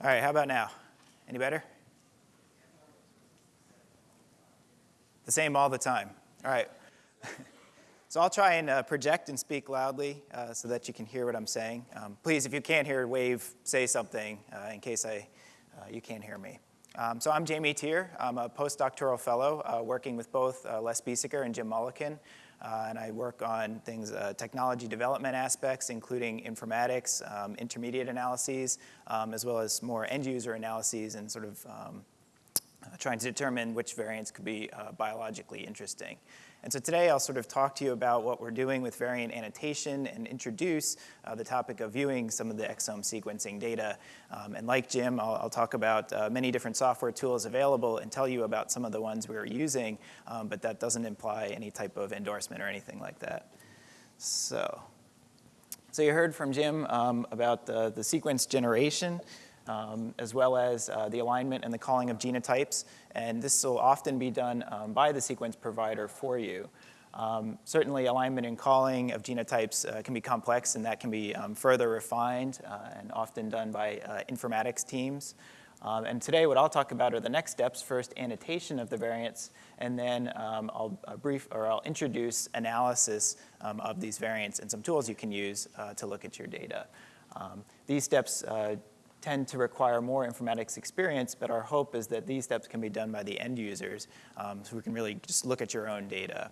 All right, how about now? Any better? The same all the time. All right. so I'll try and uh, project and speak loudly uh, so that you can hear what I'm saying. Um, please, if you can't hear, wave, say something uh, in case I, uh, you can't hear me. Um, so I'm Jamie Teer. I'm a postdoctoral fellow uh, working with both uh, Les Biesecker and Jim Mullikin. Uh, and I work on things, uh, technology development aspects, including informatics, um, intermediate analyses, um, as well as more end user analyses and sort of um, trying to determine which variants could be uh, biologically interesting. And so today I'll sort of talk to you about what we're doing with variant annotation and introduce uh, the topic of viewing some of the exome sequencing data. Um, and like Jim, I'll, I'll talk about uh, many different software tools available and tell you about some of the ones we're using, um, but that doesn't imply any type of endorsement or anything like that. So, so you heard from Jim um, about the, the sequence generation um, as well as uh, the alignment and the calling of genotypes. And this will often be done um, by the sequence provider for you. Um, certainly, alignment and calling of genotypes uh, can be complex, and that can be um, further refined uh, and often done by uh, informatics teams. Um, and today, what I'll talk about are the next steps. First, annotation of the variants, and then um, I'll brief or I'll introduce analysis um, of these variants and some tools you can use uh, to look at your data. Um, these steps uh, tend to require more informatics experience, but our hope is that these steps can be done by the end users um, so we can really just look at your own data.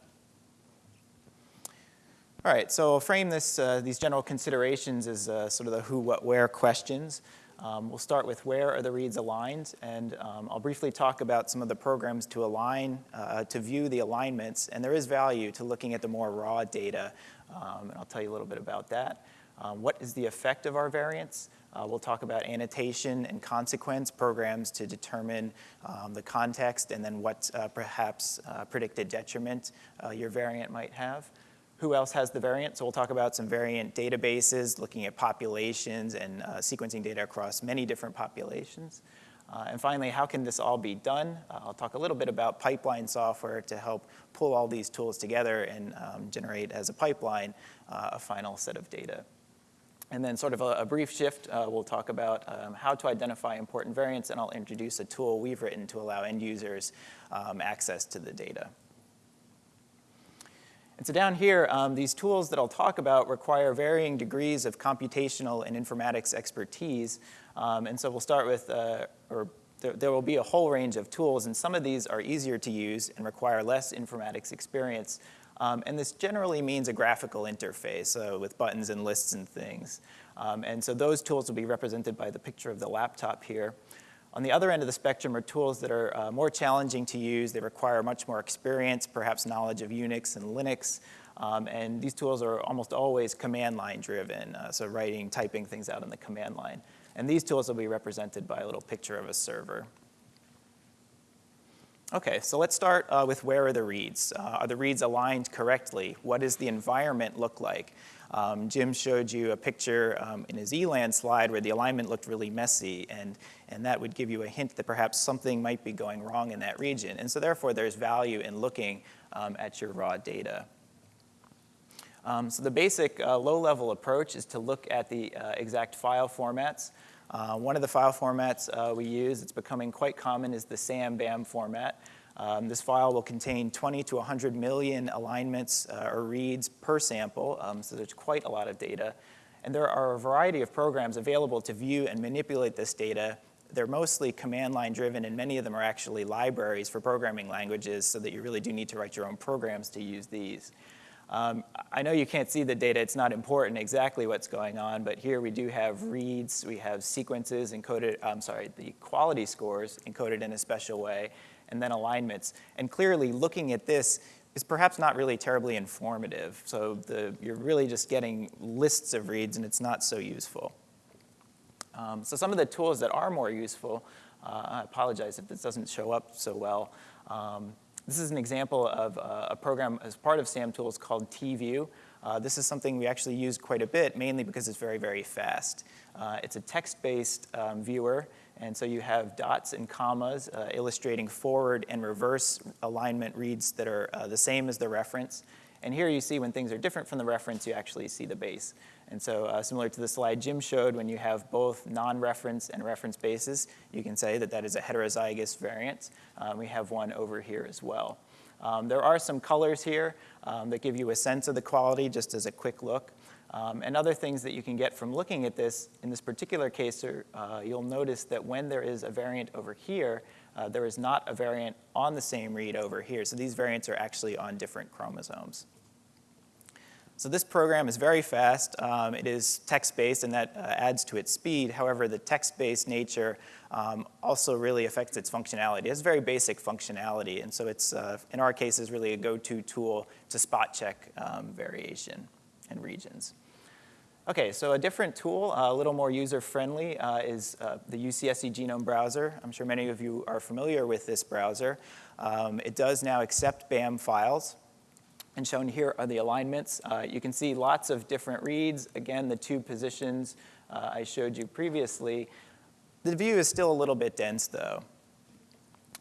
All right, so I'll frame this, uh, these general considerations as uh, sort of the who, what, where questions. Um, we'll start with where are the reads aligned, and um, I'll briefly talk about some of the programs to align, uh, to view the alignments, and there is value to looking at the more raw data, um, and I'll tell you a little bit about that. Um, what is the effect of our variants? Uh, we'll talk about annotation and consequence programs to determine um, the context and then what uh, perhaps uh, predicted detriment uh, your variant might have. Who else has the variant? So we'll talk about some variant databases, looking at populations and uh, sequencing data across many different populations. Uh, and finally, how can this all be done? I'll talk a little bit about pipeline software to help pull all these tools together and um, generate as a pipeline a final set of data. And then sort of a, a brief shift, uh, we'll talk about um, how to identify important variants, and I'll introduce a tool we've written to allow end users um, access to the data. And so down here, um, these tools that I'll talk about require varying degrees of computational and informatics expertise. Um, and so we'll start with, uh, or there, there, will be a whole range of tools, and some of these are easier to use and require less informatics experience. Um, and this generally means a graphical interface with buttons and lists and things. Um, and so those tools will be represented by the picture of the laptop here. On the other end of the spectrum are tools that are uh, more challenging to use. They require much more experience, perhaps knowledge of Unix and Linux. Um, and these tools are almost always command line driven, uh, so writing, typing things out in the command line. And these tools will be represented by a little picture of a server. Okay, so let's start uh, with where are the reads? Uh, are the reads aligned correctly? What does the environment look like? Um, Jim showed you a picture um, in his ELAN slide where the alignment looked really messy, and, and that would give you a hint that perhaps something might be going wrong in that region. And so therefore, there's value in looking um, at your raw data. Um, so the basic uh, low-level approach is to look at the uh, exact file formats. Uh, one of the file formats uh, we use, it's becoming quite common, is the SAM-BAM format. Um, this file will contain 20 to 100 million alignments uh, or reads per sample, um, so there's quite a lot of data. And there are a variety of programs available to view and manipulate this data. They're mostly command line driven, and many of them are actually libraries for programming languages, so that you really do need to write your own programs to use these. Um, I know you can't see the data, it's not important exactly what's going on, but here we do have reads, we have sequences encoded, I'm sorry, the quality scores encoded in a special way, and then alignments. And clearly looking at this is perhaps not really terribly informative. So the, you're really just getting lists of reads and it's not so useful. Um, so some of the tools that are more useful, uh, I apologize if this doesn't show up so well. Um, this is an example of uh, a program as part of SAM tools called TView. Uh, this is something we actually use quite a bit, mainly because it's very, very fast. Uh, it's a text-based um, viewer, and so you have dots and commas uh, illustrating forward and reverse alignment reads that are uh, the same as the reference. And here you see when things are different from the reference, you actually see the base. And so uh, similar to the slide Jim showed, when you have both non-reference and reference bases, you can say that that is a heterozygous variant. Um, we have one over here as well. Um, there are some colors here um, that give you a sense of the quality just as a quick look. Um, and other things that you can get from looking at this, in this particular case, uh, you'll notice that when there is a variant over here, uh, there is not a variant on the same read over here. So these variants are actually on different chromosomes. So this program is very fast. Um, it is text-based, and that uh, adds to its speed. However, the text-based nature um, also really affects its functionality. It has very basic functionality, and so it's, uh, in our case, is really a go-to tool to spot check um, variation and regions. Okay, so a different tool, uh, a little more user-friendly, uh, is uh, the UCSC Genome Browser. I'm sure many of you are familiar with this browser. Um, it does now accept BAM files. And shown here are the alignments. Uh, you can see lots of different reads. Again, the two positions uh, I showed you previously. The view is still a little bit dense, though.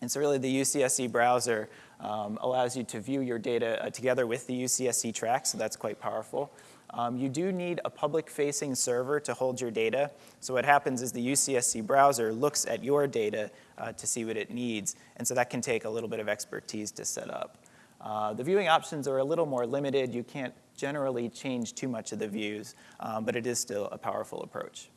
And so really the UCSC browser um, allows you to view your data uh, together with the UCSC track, so that's quite powerful. Um, you do need a public-facing server to hold your data. So what happens is the UCSC browser looks at your data uh, to see what it needs, and so that can take a little bit of expertise to set up. Uh, the viewing options are a little more limited. You can't generally change too much of the views, um, but it is still a powerful approach.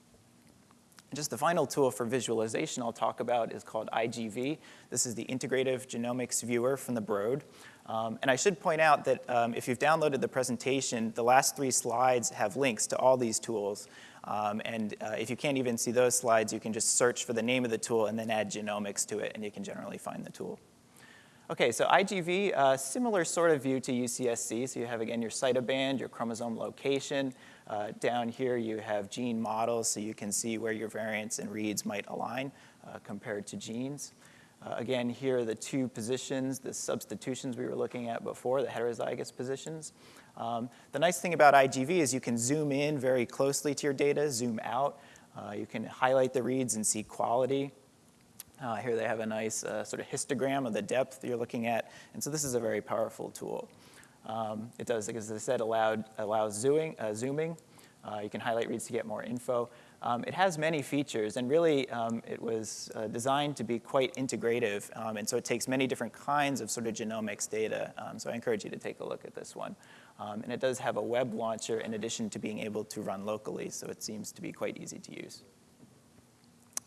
just the final tool for visualization I'll talk about is called IGV. This is the Integrative Genomics Viewer from the Broad. Um, and I should point out that um, if you've downloaded the presentation, the last three slides have links to all these tools. Um, and uh, if you can't even see those slides, you can just search for the name of the tool and then add genomics to it, and you can generally find the tool. Okay, so IGV, uh, similar sort of view to UCSC. So you have, again, your cytoband, your chromosome location. Uh, down here, you have gene models, so you can see where your variants and reads might align uh, compared to genes. Uh, again, here are the two positions, the substitutions we were looking at before, the heterozygous positions. Um, the nice thing about IGV is you can zoom in very closely to your data, zoom out. Uh, you can highlight the reads and see quality. Uh, here they have a nice uh, sort of histogram of the depth you're looking at. And so this is a very powerful tool. Um, it does, as I said, allowed, allows zooming. Uh, zooming. Uh, you can highlight reads to get more info. Um, it has many features, and really um, it was uh, designed to be quite integrative. Um, and so it takes many different kinds of sort of genomics data. Um, so I encourage you to take a look at this one. Um, and it does have a web launcher in addition to being able to run locally, so it seems to be quite easy to use.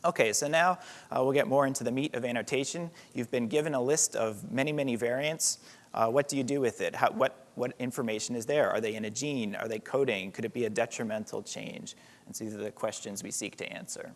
Okay, so now uh, we'll get more into the meat of annotation. You've been given a list of many, many variants. Uh, what do you do with it? How, what, what information is there? Are they in a gene? Are they coding? Could it be a detrimental change? And so these are the questions we seek to answer.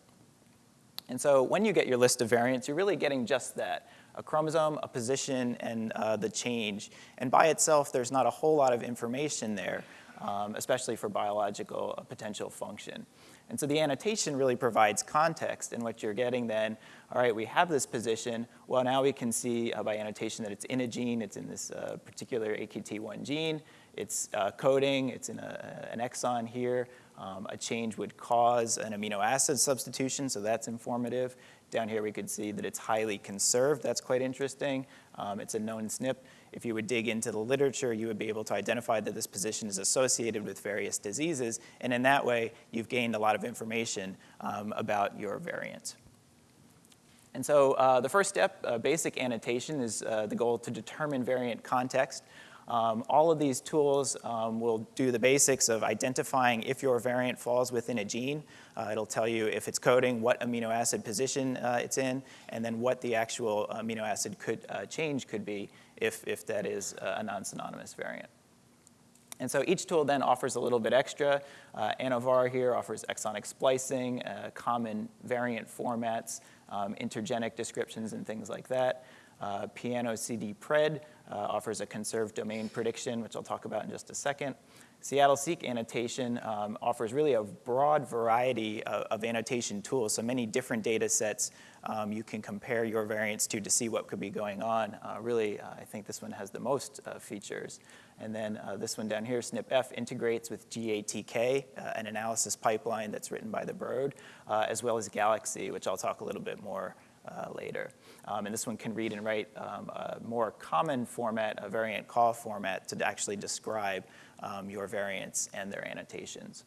And so when you get your list of variants, you're really getting just that, a chromosome, a position, and uh, the change. And by itself, there's not a whole lot of information there, um, especially for biological uh, potential function. And so the annotation really provides context in what you're getting then, all right, we have this position. Well, now we can see uh, by annotation that it's in a gene. It's in this uh, particular AKT1 gene. It's uh, coding. It's in a, an exon here. Um, a change would cause an amino acid substitution, so that's informative. Down here we could see that it's highly conserved. That's quite interesting. Um, it's a known SNP. If you would dig into the literature, you would be able to identify that this position is associated with various diseases, and in that way, you've gained a lot of information um, about your variant. And so uh, the first step, uh, basic annotation, is uh, the goal to determine variant context. Um, all of these tools um, will do the basics of identifying if your variant falls within a gene. Uh, it'll tell you if it's coding, what amino acid position uh, it's in, and then what the actual amino acid could, uh, change could be if, if that is a non-synonymous variant. And so each tool then offers a little bit extra. Uh, ANNOVAR here offers exonic splicing, uh, common variant formats, um, intergenic descriptions, and things like that. Uh, Piano CD Pred uh, offers a conserved domain prediction, which I'll talk about in just a second. SeattleSeq annotation um, offers really a broad variety of, of, annotation tools, so many different data sets um, you can compare your variants to to see what could be going on. Uh, really, uh, I think this one has the most uh, features. And then uh, this one down here, snpEff, integrates with GATK, uh, an analysis pipeline that's written by the Broad, uh, as well as Galaxy, which I'll talk a little bit more later. Um, and this one can read and write um, a more common format, a variant call format, to actually describe um, your variants and their annotations.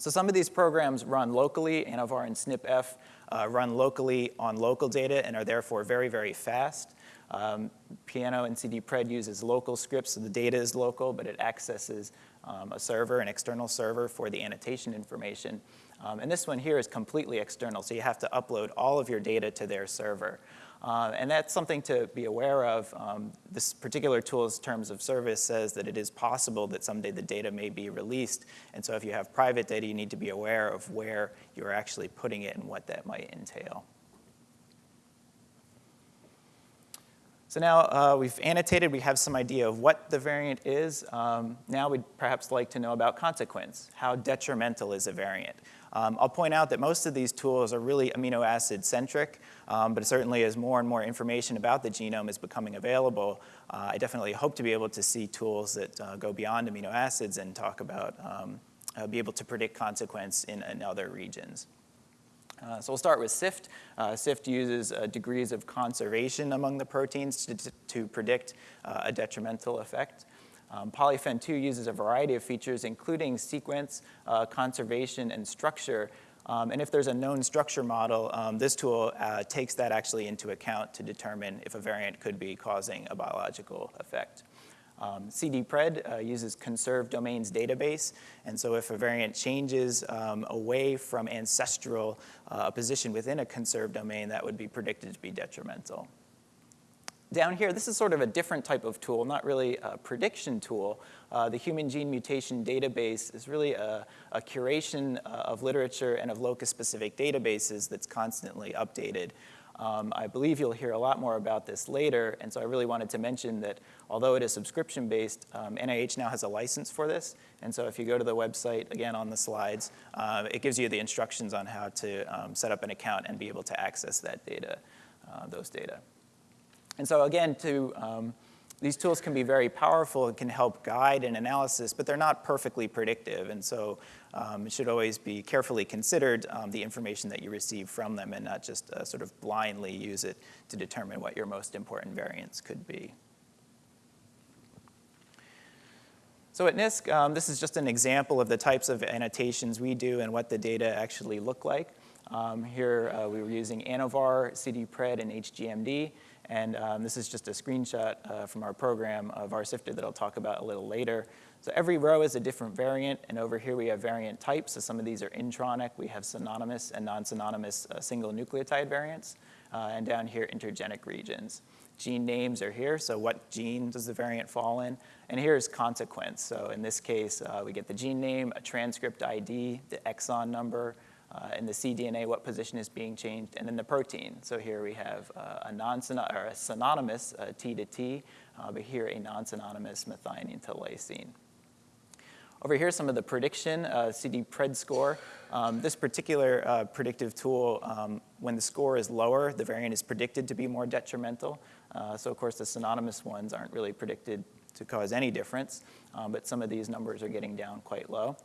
So some of these programs run locally, ANNOVAR and snpEff uh, run locally on local data and are therefore very, very fast. Um, Piano and CD-Pred uses local scripts, so the data is local, but it accesses um, a server, an external server for the annotation information. Um, and this one here is completely external, so you have to upload all of your data to their server. Uh, and that's something to be aware of. Um, this particular tool's terms of service says that it is possible that someday the data may be released. And so if you have private data, you need to be aware of where you're actually putting it and what that might entail. So now uh, we've annotated, we have some idea of what the variant is. Um, now we'd perhaps like to know about consequence. How detrimental is a variant? Um, I'll point out that most of these tools are really amino acid centric, um, but certainly as more and more information about the genome is becoming available, uh, I definitely hope to be able to see tools that uh, go beyond amino acids and talk about, um, uh, be able to predict consequence in, in other regions. Uh, so we'll start with SIFT. Uh, SIFT uses uh, degrees of conservation among the proteins to, to predict uh, a detrimental effect. Um, Polyphen2 uses a variety of features, including sequence, uh, conservation, and structure. Um, and if there's a known structure model, um, this tool uh, takes that actually into account to determine if a variant could be causing a biological effect. Um, CD-Pred uh, uses conserved domains database, and so if a variant changes um, away from ancestral uh, position within a conserved domain, that would be predicted to be detrimental. Down here, this is sort of a different type of tool, not really a prediction tool. Uh, the Human Gene Mutation Database is really a, a curation uh, of literature and of locus-specific databases that's constantly updated. Um, I believe you'll hear a lot more about this later, and so I really wanted to mention that although it is subscription-based, um, NIH now has a license for this, and so if you go to the website, again on the slides, uh, it gives you the instructions on how to um, set up an account and be able to access that data, uh, those data. And so again, to um, these tools can be very powerful and can help guide an analysis, but they're not perfectly predictive. And so um, it should always be carefully considered um, the information that you receive from them and not just uh, sort of blindly use it to determine what your most important variants could be. So at NISC, um, this is just an example of the types of annotations we do and what the data actually look like. Um, here uh, we were using ANNOVAR, CD-Pred, and HGMD. And um, this is just a screenshot uh, from our program of VarSifter that I'll talk about a little later. So every row is a different variant, and over here we have variant types. So some of these are intronic. We have synonymous and non-synonymous uh, single nucleotide variants. Uh, and down here, intergenic regions. Gene names are here, so what gene does the variant fall in? And here's consequence. So in this case, uh, we get the gene name, a transcript ID, the exon number, uh, in the cDNA, what position is being changed, and then the protein. So here we have uh, a, non or a synonymous uh, T to T, uh, but here a non-synonymous methionine to lysine. Over here, some of the prediction, uh, CD-Pred score. Um, this particular uh, predictive tool, um, when the score is lower, the variant is predicted to be more detrimental. So of course, the synonymous ones aren't really predicted to cause any difference, um, but some of these numbers are getting down quite low.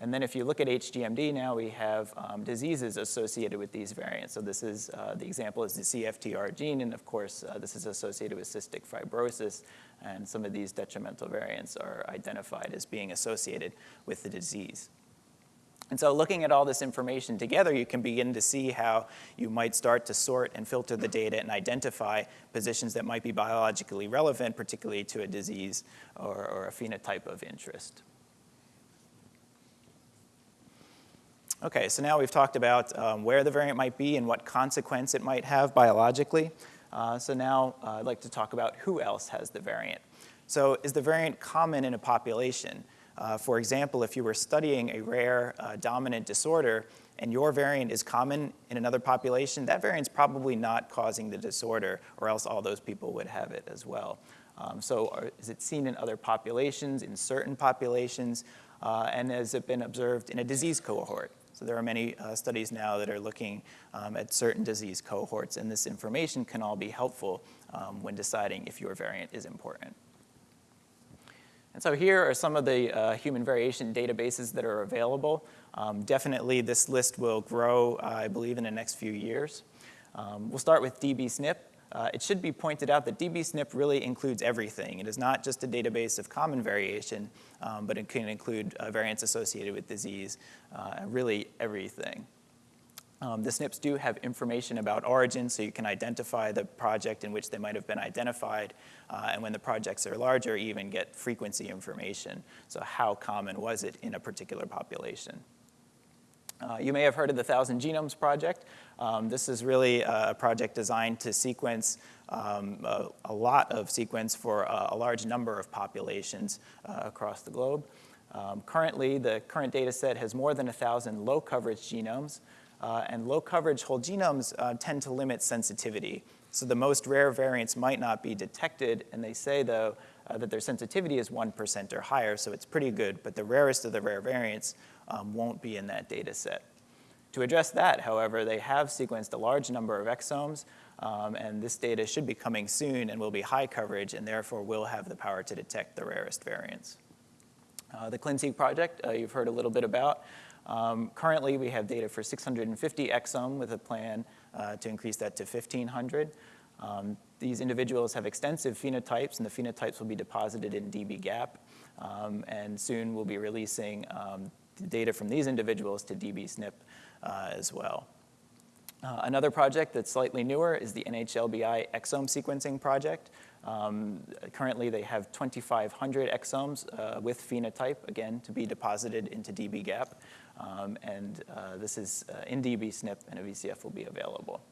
And then if you look at HGMD now, we have um, diseases associated with these variants. So this is, uh, the example is the CFTR gene, and of course, uh, this is associated with cystic fibrosis, and some of these detrimental variants are identified as being associated with the disease. And so looking at all this information together, you can begin to see how you might start to sort and filter the data and identify positions that might be biologically relevant, particularly to a disease or, or a phenotype of interest. Okay, so now we've talked about um, where the variant might be and what consequence it might have biologically. Uh, so now uh, I'd like to talk about who else has the variant. So is the variant common in a population? Uh, for example, if you were studying a rare uh, dominant disorder and your variant is common in another population, that variant's probably not causing the disorder or else all those people would have it as well. Um, so are, is it seen in other populations, in certain populations, uh, and has it been observed in a disease cohort? So there are many uh, studies now that are looking um, at certain disease cohorts, and this information can all be helpful um, when deciding if your variant is important. And so here are some of the uh, human variation databases that are available. Um, definitely this list will grow, uh, I believe, in the next few years. Um, we'll start with DBSNP. Uh, it should be pointed out that dbSNP really includes everything. It is not just a database of common variation, um, but it can include uh, variants associated with disease, uh, really everything. Um, the SNPs do have information about origin, so you can identify the project in which they might have been identified, uh, and when the projects are larger, even get frequency information. So how common was it in a particular population? Uh, you may have heard of the Thousand Genomes Project. Um, this is really a project designed to sequence um, a, a, lot of sequence for a, a large number of populations uh, across the globe. Um, currently, the current data set has more than 1,000 low coverage genomes, uh, and low coverage whole genomes uh, tend to limit sensitivity. So the most rare variants might not be detected, and they say, though, uh, that their sensitivity is 1% or higher, so it's pretty good, but the rarest of the rare variants um, won't be in that data set. To address that, however, they have sequenced a large number of exomes, um, and this data should be coming soon and will be high coverage, and therefore will have the power to detect the rarest variants. Uh, the ClinSeq project, uh, you've heard a little bit about. Um, currently, we have data for 650 exome with a plan uh, to increase that to 1,500. Um, these individuals have extensive phenotypes, and the phenotypes will be deposited in dbGaP. Um, and soon we'll be releasing um, data from these individuals to dbSNP uh, as well. Uh, another project that's slightly newer is the NHLBI exome sequencing project. Um, currently, they have 2,500 exomes uh, with phenotype, again, to be deposited into dbGaP. Um, and uh, this is uh, in dbSNP, and a VCF will be available.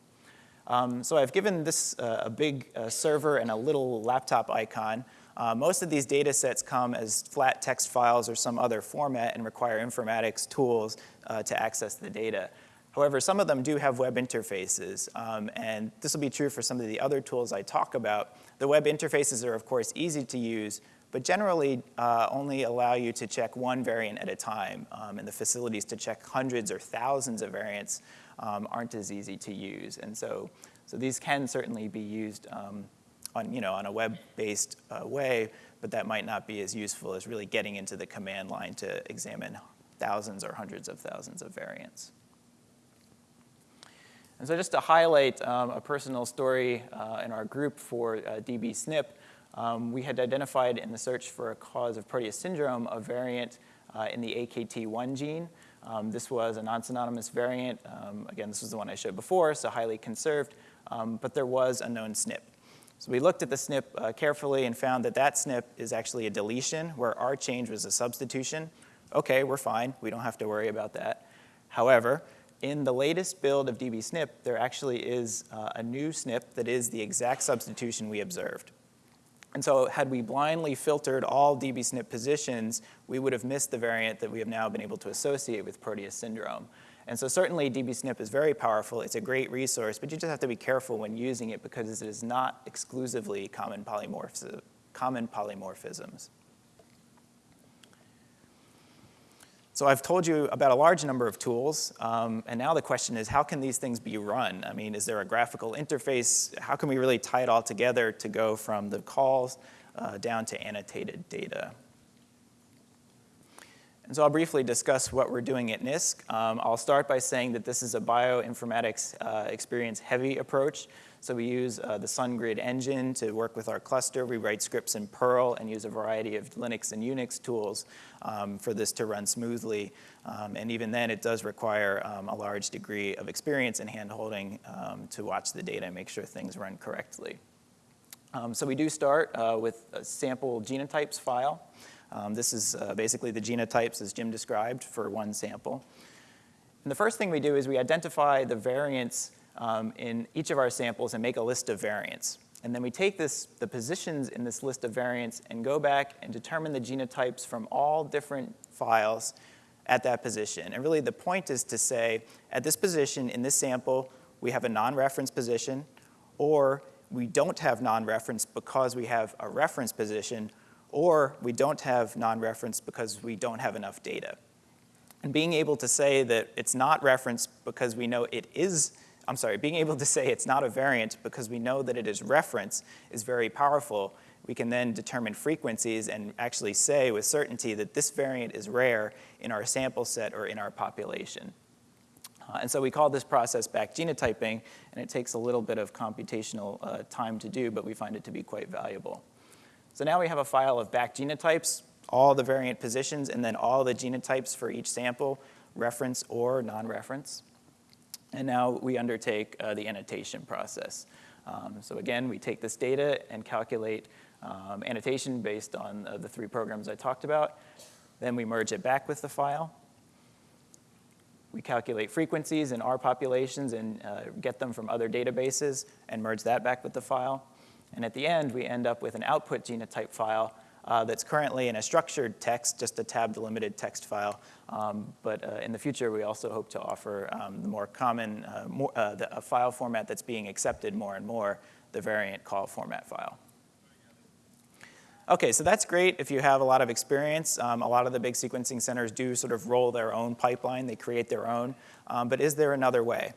Um, so I've given this uh, a big uh, server and a little laptop icon. Uh, most of these data sets come as flat text files or some other format and require informatics tools uh, to access the data. However, some of them do have web interfaces, um, and this will be true for some of the other tools I talk about. The web interfaces are, of course, easy to use, but generally uh, only allow you to check one variant at a time, um, and the facilities to check hundreds or thousands of variants um, aren't as easy to use. And so, so these can certainly be used um, on, you know, on a web-based uh, way, but that might not be as useful as really getting into the command line to examine thousands or hundreds of thousands of variants. And so just to highlight um, a personal story uh, in our group for uh, dbSNP, um, we had identified in the search for a cause of Proteus syndrome a variant uh, in the AKT1 gene. Um, this was a non-synonymous variant. Um, again, this was the one I showed before, so highly conserved, um, but there was a known SNP. So we looked at the SNP uh, carefully and found that that SNP is actually a deletion where our change was a substitution. Okay, we're fine. We don't have to worry about that. However, in the latest build of dbSNP, there actually is uh, a new SNP that is the exact substitution we observed. And so had we blindly filtered all dbSNP positions, we would have missed the variant that we have now been able to associate with Proteus syndrome. And so certainly dbSNP is very powerful. It's a great resource, but you just have to be careful when using it because it is not exclusively common, polymorph common polymorphisms. So I've told you about a large number of tools, um, and now the question is how can these things be run? I mean, is there a graphical interface? How can we really tie it all together to go from the calls uh, down to annotated data? And so I'll briefly discuss what we're doing at NISC. Um, I'll start by saying that this is a bioinformatics uh, experience heavy approach. So we use uh, the SunGrid engine to work with our cluster. We write scripts in Perl and use a variety of Linux and Unix tools um, for this to run smoothly. Um, and even then, it does require um, a large degree of experience and handholding um, to watch the data and make sure things run correctly. Um, so we do start uh, with a sample genotypes file. Um, this is uh, basically the genotypes as Jim described for one sample. And the first thing we do is we identify the variants um, in each of our samples and make a list of variants. And then we take this, the positions in this list of variants and go back and determine the genotypes from all different files at that position. And really the point is to say, at this position in this sample, we have a non-reference position, or we don't have non-reference because we have a reference position, or we don't have non-reference because we don't have enough data. And being able to say that it's not referenced because we know it is I'm sorry, being able to say it's not a variant because we know that it is reference is very powerful. We can then determine frequencies and actually say with certainty that this variant is rare in our sample set or in our population. Uh, and so we call this process back genotyping, and it takes a little bit of computational uh, time to do, but we find it to be quite valuable. So now we have a file of back genotypes, all the variant positions, and then all the genotypes for each sample, reference or non-reference. And now we undertake uh, the annotation process. Um, so again, we take this data and calculate um, annotation based on uh, the three programs I talked about. Then we merge it back with the file. We calculate frequencies in our populations and uh, get them from other databases and merge that back with the file. And at the end, we end up with an output genotype file uh, that's currently in a structured text, just a tab-delimited text file. Um, but uh, in the future, we also hope to offer um, the more common uh, more, uh, the, a file format that's being accepted more and more, the variant call format file. Okay, so that's great if you have a lot of experience. Um, a lot of the big sequencing centers do sort of roll their own pipeline. They create their own. Um, but is there another way?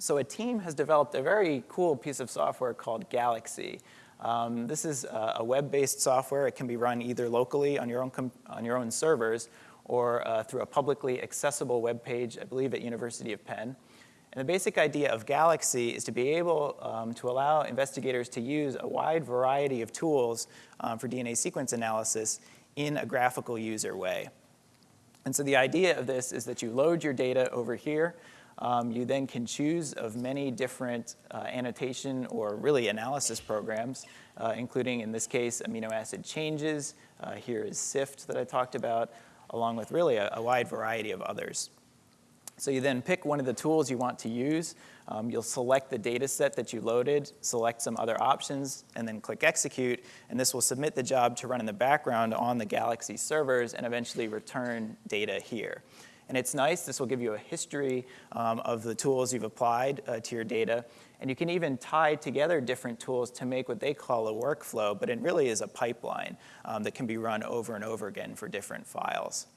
So a team has developed a very cool piece of software called Galaxy. Um, this is a, a web-based software. It can be run either locally on your own, on your own servers or uh, through a publicly accessible web page, I believe at University of Penn. And the basic idea of Galaxy is to be able um, to allow investigators to use a wide variety of tools um, for DNA sequence analysis in a graphical user way. And so the idea of this is that you load your data over here, um, you then can choose of many different uh, annotation or really analysis programs, uh, including in this case amino acid changes. Uh, here is SIFT that I talked about, along with really a, a, wide variety of others. So you then pick one of the tools you want to use. Um, you'll select the data set that you loaded, select some other options, and then click execute. And this will submit the job to run in the background on the Galaxy servers and eventually return data here. And it's nice, this will give you a history um, of the tools you've applied uh, to your data. And you can even tie together different tools to make what they call a workflow, but it really is a pipeline um, that can be run over and over again for different files.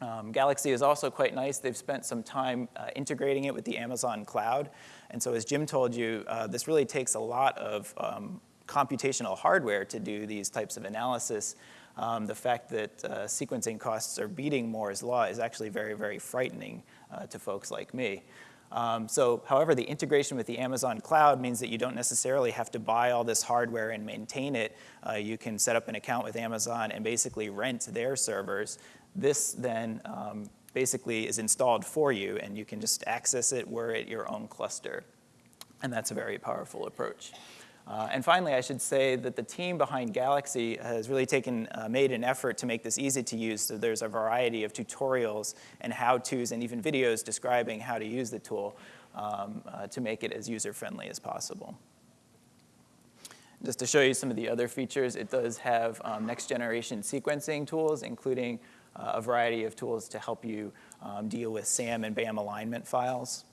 Um, Galaxy is also quite nice. They've spent some time uh, integrating it with the Amazon cloud. And so as Jim told you, uh, this really takes a lot of um, computational hardware to do these types of analysis um, the fact that uh, sequencing costs are beating Moore's law is actually very, very frightening uh, to folks like me. Um, so, however, the integration with the Amazon cloud means that you don't necessarily have to buy all this hardware and maintain it. Uh, you can set up an account with Amazon and basically rent their servers. This then um, basically is installed for you, and you can just access it where at your own cluster. And that's a very powerful approach. Uh, and finally, I should say that the team behind Galaxy has really taken, uh, made an effort to make this easy to use. So there's a variety of tutorials and how-tos and even videos describing how to use the tool um, uh, to make it as user-friendly as possible. Just to show you some of the other features, it does have um, next-generation sequencing tools, including uh, a variety of tools to help you um, deal with SAM and BAM alignment files.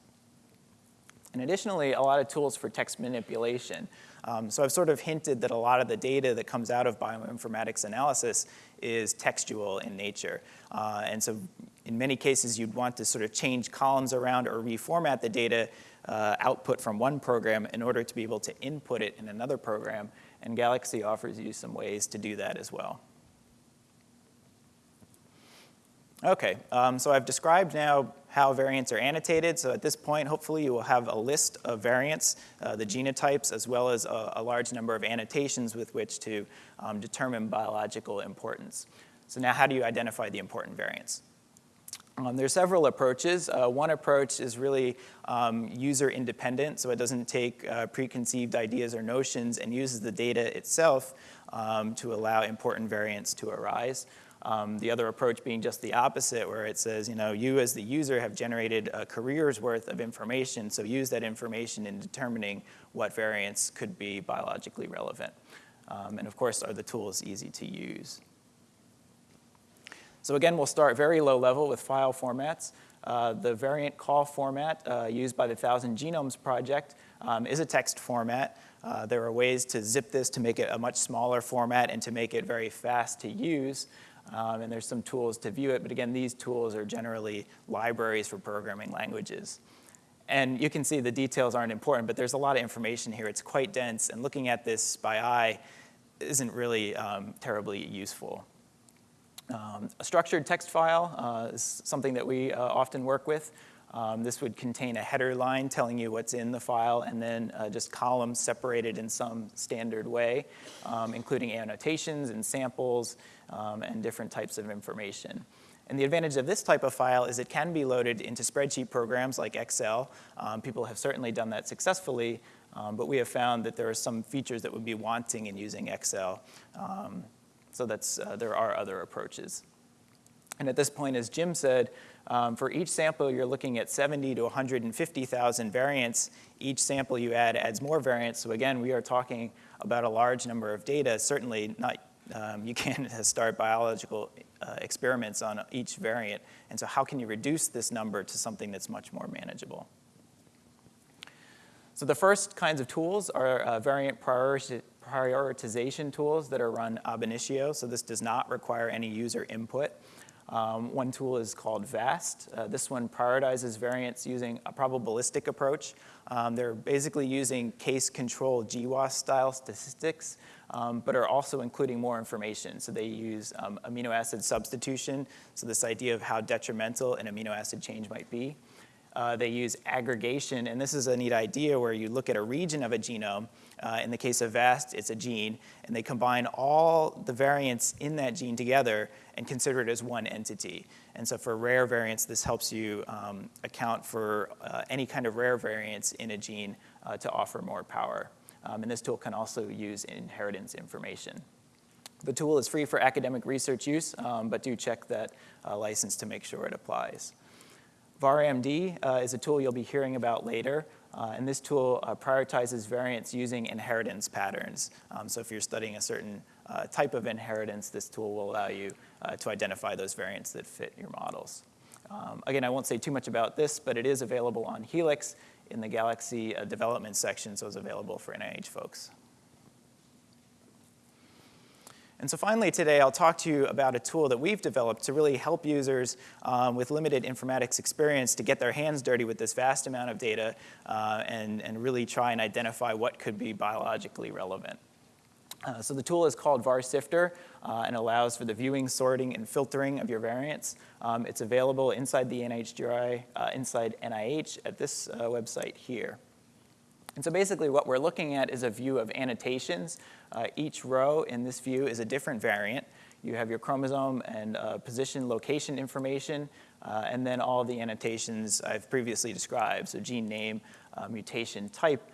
And additionally, a lot of tools for text manipulation. Um, so I've sort of hinted that a lot of the data that comes out of bioinformatics analysis is textual in nature. Uh, and so in many cases, you'd want to sort of change columns around or reformat the data uh, output from one program in order to be able to input it in another program. And Galaxy offers you some ways to do that as well. Okay, um, so I've described now how variants are annotated. So at this point, hopefully you will have a list of variants, uh, the genotypes, as well as a, a, large number of annotations with which to um, determine biological importance. So now how do you identify the important variants? Um, are several approaches. Uh, one approach is really um, user independent, so it doesn't take uh, preconceived ideas or notions and uses the data itself um, to allow important variants to arise. Um, the other approach being just the opposite, where it says, you know, you as the user have generated a career's worth of information, so use that information in determining what variants could be biologically relevant. Um, and of course, are the tools easy to use? So again, we'll start very low level with file formats. Uh, the variant call format uh, used by the Thousand Genomes Project um, is a text format. Uh, there are ways to zip this to make it a much smaller format and to make it very fast to use. Um, and there's some tools to view it, but again, these tools are generally libraries for programming languages. And you can see the details aren't important, but there's a lot of information here. It's quite dense, and looking at this by eye isn't really um, terribly useful. Um, a structured text file uh, is something that we uh, often work with. Um, this would contain a header line telling you what's in the file and then uh, just columns separated in some standard way, um, including annotations and samples um, and different types of information. And the advantage of this type of file is it can be loaded into spreadsheet programs like Excel. Um, people have certainly done that successfully, um, but we have found that there are some features that would be wanting in using Excel. Um, so that's, uh, there are other approaches. And at this point, as Jim said, um, for each sample, you're looking at 70 to 150,000 variants. Each sample you add adds more variants. So again, we are talking about a large number of data. Certainly not, um, you can't start biological uh, experiments on each variant. And so how can you reduce this number to something that's much more manageable? So the first kinds of tools are uh, variant prioritization tools that are run ab initio. So this does not require any user input. Um, one tool is called VAAST. Uh, this one prioritizes variants using a probabilistic approach. Um, they're basically using case control GWAS style statistics, um, but are also including more information. So they use um, amino acid substitution, so this idea of how detrimental an amino acid change might be. Uh, they use aggregation, and this is a neat idea where you look at a region of a genome. Uh, in the case of VAAST, it's a gene, and they combine all the variants in that gene together and consider it as one entity. And so for rare variants, this helps you um, account for uh, any kind of rare variants in a gene uh, to offer more power. Um, and this tool can also use inheritance information. The tool is free for academic research use, um, but do check that uh, license to make sure it applies. VarMD uh, is a tool you'll be hearing about later. Uh, and this tool uh, prioritizes variants using inheritance patterns. Um, so if you're studying a certain uh, type of inheritance, this tool will allow you uh, to identify those variants that fit your models. Um, again, I won't say too much about this, but it is available on Helix in the Galaxy uh, development section, so it's available for NIH folks. And so finally today, I'll talk to you about a tool that we've developed to really help users um, with limited informatics experience to get their hands dirty with this vast amount of data uh, and, and really try and identify what could be biologically relevant. Uh, so the tool is called VarSifter uh, and allows for the viewing, sorting, and filtering of your variants. Um, it's available inside the NHGRI, uh, inside NIH at this uh, website here. And so basically what we're looking at is a view of annotations. Uh, each row in this view is a different variant. You have your chromosome and position location information, and then all the annotations I've previously described, so gene name, mutation type,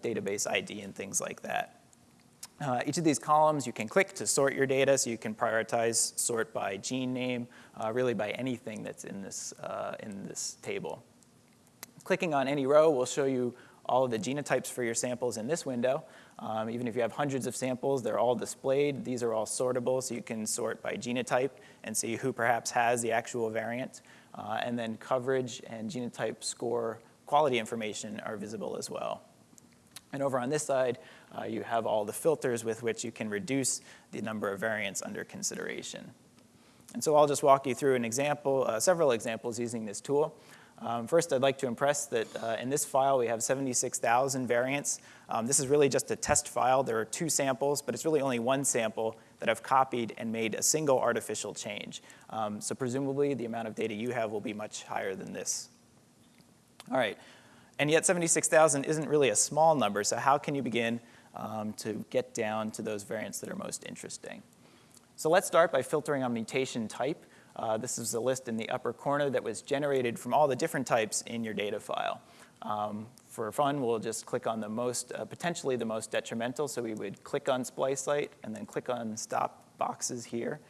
database ID, and things like that. Uh, each of these columns you can click to sort your data, so you can prioritize sort by gene name, really by anything that's in this, in this table. Clicking on any row will show you all of the genotypes for your samples in this window. Um, even if you have hundreds of samples, they're all displayed. These are all sortable, so you can sort by genotype and see who perhaps has the actual variant. Uh, and then coverage and genotype score quality information are visible as well. And over on this side, uh, you have all the filters with which you can reduce the number of variants under consideration. And so I'll just walk you through an example, uh, several examples using this tool. Um, first, I'd like to impress that uh, in this file, we have 76,000 variants. Um, this is really just a test file. There are two samples, but it's really only one sample that I've copied and made a single artificial change. Um, so presumably, the amount of data you have will be much higher than this. All right, and yet 76,000 isn't really a small number, so how can you begin um, to get down to those variants that are most interesting? So let's start by filtering on mutation type. Uh, this is a list in the upper corner that was generated from all the different types in your data file. Um, for fun, we'll just click on the most, uh, potentially the most detrimental. So we would click on splice site and then click on stop boxes here.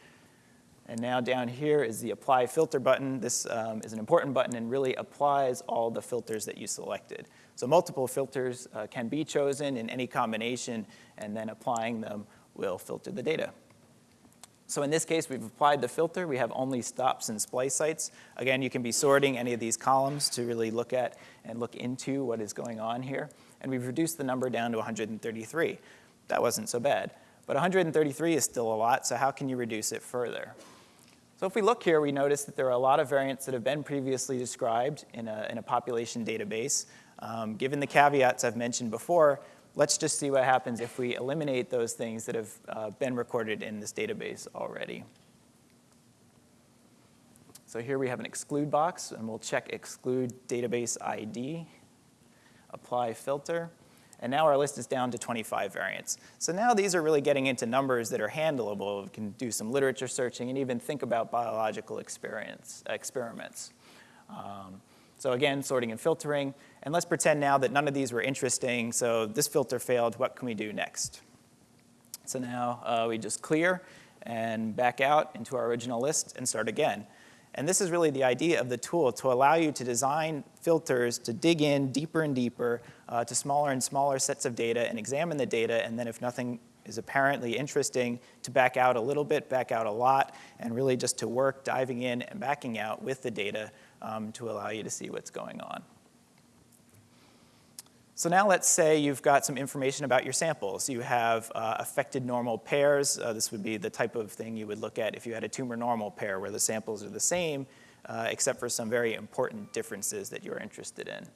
And now down here is the apply filter button. This um, is an important button and really applies all the filters that you selected. So multiple filters uh, can be chosen in any combination and then applying them will filter the data. So in this case, we've applied the filter. We have only stops and splice sites. Again, you can be sorting any of these columns to really look at and look into what is going on here. And we've reduced the number down to 133. That wasn't so bad. But 133 is still a lot, so how can you reduce it further? So if we look here, we notice that there are a lot of variants that have been previously described in a, in a population database. Um, given the caveats I've mentioned before, let's just see what happens if we eliminate those things that have uh, been recorded in this database already. So here we have an exclude box, and we'll check exclude database ID, apply filter, and now our list is down to 25 variants. So now these are really getting into numbers that are handleable. We can do some literature searching and even think about biological experience, experiments. Um, so again, sorting and filtering. And let's pretend now that none of these were interesting, so this filter failed. What can we do next? So now uh, we just clear and back out into our original list and start again. And this is really the idea of the tool, to allow you to design filters to dig in deeper and deeper uh, to smaller and smaller sets of data and examine the data, and then if nothing is apparently interesting, to back out a little bit, back out a lot, and really just to work diving in and backing out with the data um, to allow you to see what's going on. So now let's say you've got some information about your samples. You have uh, affected normal pairs. Uh, this would be the type of thing you would look at if you had a tumor normal pair where the samples are the same, uh, except for some very important differences that you're interested in.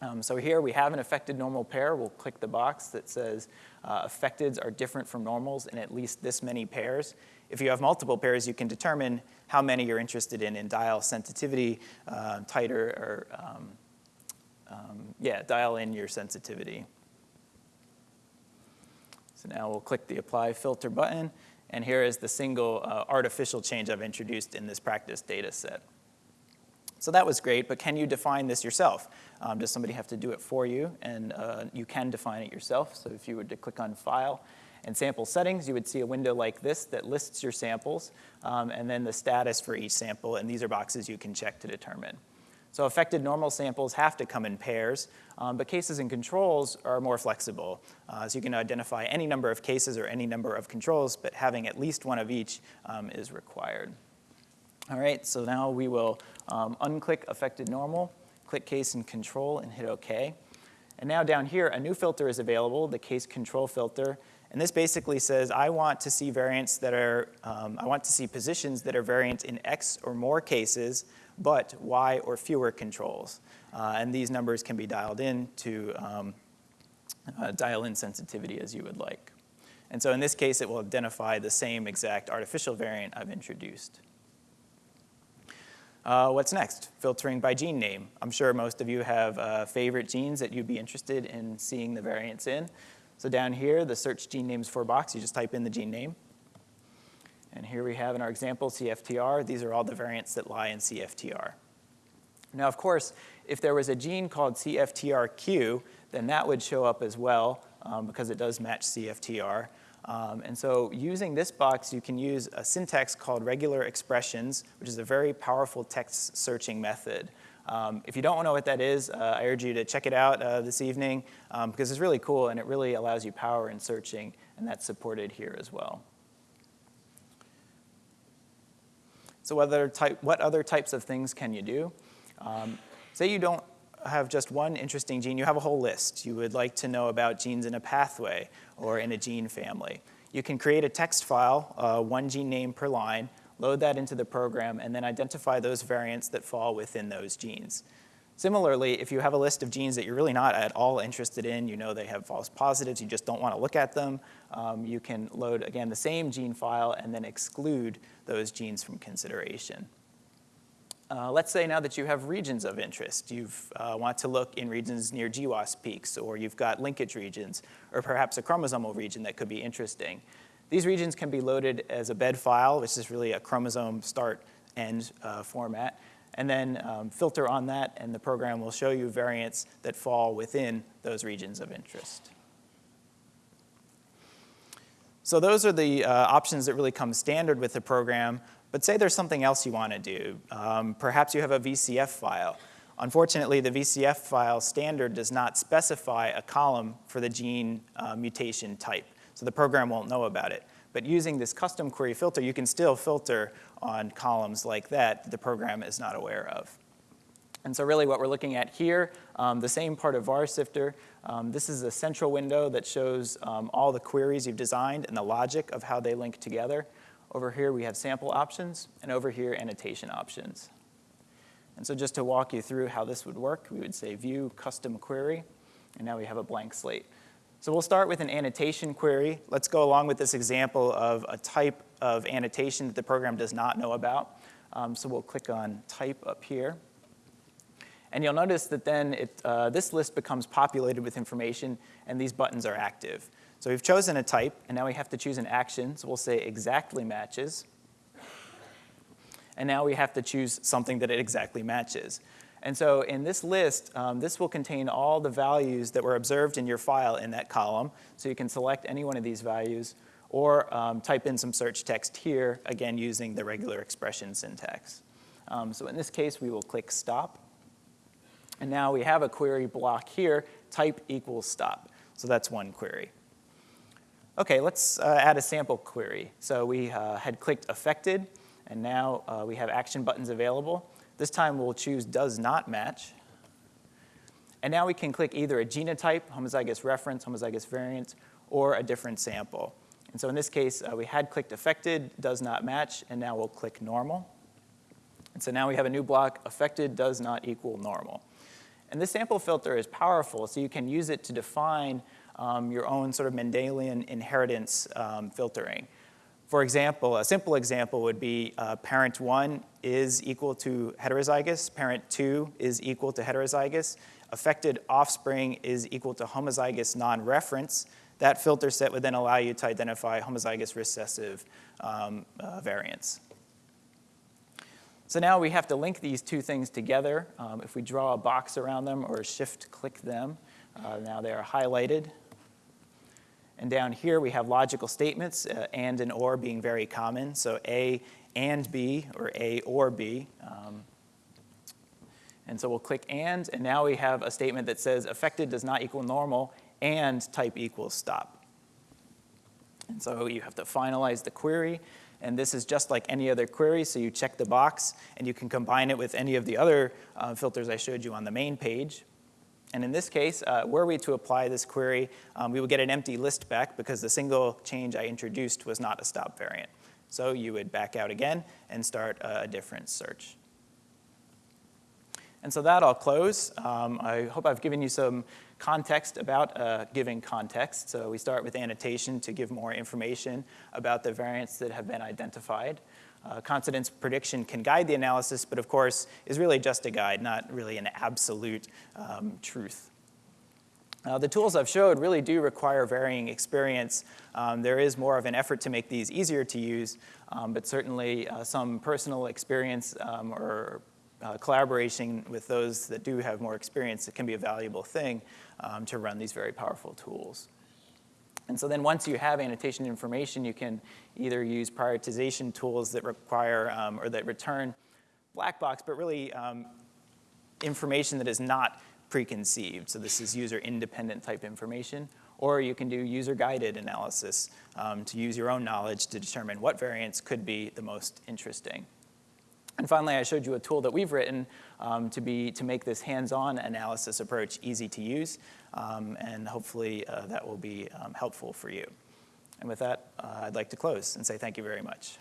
Um, so here we have an affected normal pair. We'll click the box that says uh, affecteds are different from normals in at least this many pairs. If you have multiple pairs, you can determine how many you're interested in in dial sensitivity, uh, titer, or um, um, yeah, dial in your sensitivity. So now we'll click the Apply Filter button, and here is the single uh, artificial change I've introduced in this practice data set. So that was great, but can you define this yourself? Um, does somebody have to do it for you? And uh, you can define it yourself. So if you were to click on File and Sample Settings, you would see a window like this that lists your samples, um, and then the status for each sample, and these are boxes you can check to determine. So affected normal samples have to come in pairs, um, but cases and controls are more flexible. Uh, so you can identify any number of cases or any number of controls, but having at least one of each um, is required. All right, so now we will um, unclick affected normal, click case and control, and hit OK. And now down here, a new filter is available, the case control filter. And this basically says, I want to see variants that are, um, I want to see positions that are variant in X or more cases but Y or fewer controls. Uh, and these numbers can be dialed in to um, uh, dial in sensitivity as you would like. And so in this case, it will identify the same exact artificial variant I've introduced. Uh, what's next? Filtering by gene name. I'm sure most of you have uh, favorite genes that you'd be interested in seeing the variants in. So down here, the search gene names for box, you just type in the gene name. And here we have in our example CFTR, these are all the variants that lie in CFTR. Now, of course, if there was a gene called CFTRQ, then that would show up as well um, because it does match CFTR. Um, and so using this box, you can use a syntax called regular expressions, which is a very powerful text searching method. Um, if you don't know what that is, uh, I urge you to check it out uh, this evening um, because it's really cool and it really allows you power in searching, and that's supported here as well. So what other, type, what other types of things can you do? Um, say you don't have just one interesting gene, you have a whole list. You would like to know about genes in a pathway or in a gene family. You can create a text file, uh, one gene name per line, load that into the program, and then identify those variants that fall within those genes. Similarly, if you have a list of genes that you're really not at all interested in, you know they have false positives, you just don't want to look at them, um, you can load, again, the same gene file and then exclude those genes from consideration. Uh, let's say now that you have regions of interest. You uh, want to look in regions near GWAS peaks, or you've got linkage regions, or perhaps a chromosomal region that could be interesting. These regions can be loaded as a bed file, which is really a chromosome start end uh, format and then um, filter on that, and the program will show you variants that fall within those regions of interest. So those are the uh, options that really come standard with the program, but say there's something else you want to do. Um, perhaps you have a VCF file. Unfortunately, the VCF file standard does not specify a column for the gene uh, mutation type, so the program won't know about it. But using this custom query filter, you can still filter on columns like that the program is not aware of. And so really what we're looking at here, um, the same part of VarSifter, um, this is a central window that shows um, all the queries you've designed and the logic of how they link together. Over here we have sample options, and over here annotation options. And so just to walk you through how this would work, we would say view custom query, and now we have a blank slate. So we'll start with an annotation query. Let's go along with this example of a type of annotation that the program does not know about. Um, so we'll click on type up here. And you'll notice that then it, uh, this list becomes populated with information, and these buttons are active. So we've chosen a type, and now we have to choose an action. So we'll say exactly matches. And now we have to choose something that it exactly matches. And so in this list, um, this will contain all the values that were observed in your file in that column. So you can select any one of these values or um, type in some search text here, again, using the regular expression syntax. Um, so in this case, we will click stop. And now we have a query block here, type equals stop. So that's one query. Okay, let's uh, add a sample query. So we uh, had clicked affected, and now uh, we have action buttons available. This time we'll choose does not match. And now we can click either a genotype, homozygous reference, homozygous variant, or a different sample. And so in this case, uh, we had clicked affected, does not match, and now we'll click normal. And so now we have a new block, affected does not equal normal. And this sample filter is powerful, so you can use it to define um, your own sort of Mendelian inheritance um, filtering. For example, a simple example would be uh, parent one is equal to heterozygous, parent two is equal to heterozygous, affected offspring is equal to homozygous non-reference. That filter set would then allow you to identify homozygous recessive um, uh, variants. So now we have to link these two things together. Um, if we draw a box around them or shift click them, uh, now they are highlighted. And down here we have logical statements, uh, and and or being very common. So A and B, or A or B. Um, and so we'll click and, and now we have a statement that says affected does not equal normal and type equals stop. And so you have to finalize the query and this is just like any other query, so you check the box, and you can combine it with any of the other uh, filters I showed you on the main page. And in this case, uh, were we to apply this query, um, we would get an empty list back because the single change I introduced was not a stop variant. So you would back out again and start a different search. And so that I'll close. Um, I hope I've given you some context about a given context. So we start with annotation to give more information about the variants that have been identified. Uh, confidence prediction can guide the analysis, but of course is really just a guide, not really an absolute um, truth. The tools I've showed really do require varying experience. Um, there is more of an effort to make these easier to use, um, but certainly uh, some personal experience um, or uh, collaboration with those that do have more experience, it can be a valuable thing um, to run these very powerful tools. And so then once you have annotation information, you can either use prioritization tools that require um, or that return black box, but really um, information that is not preconceived. So this is user independent type information. Or you can do user guided analysis um, to use your own knowledge to determine what variants could be the most interesting. And finally, I showed you a tool that we've written um, to, be, to make this hands-on analysis approach easy to use, um, and hopefully uh, that will be um, helpful for you. And with that, uh, I'd like to close and say thank you very much.